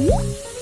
呜。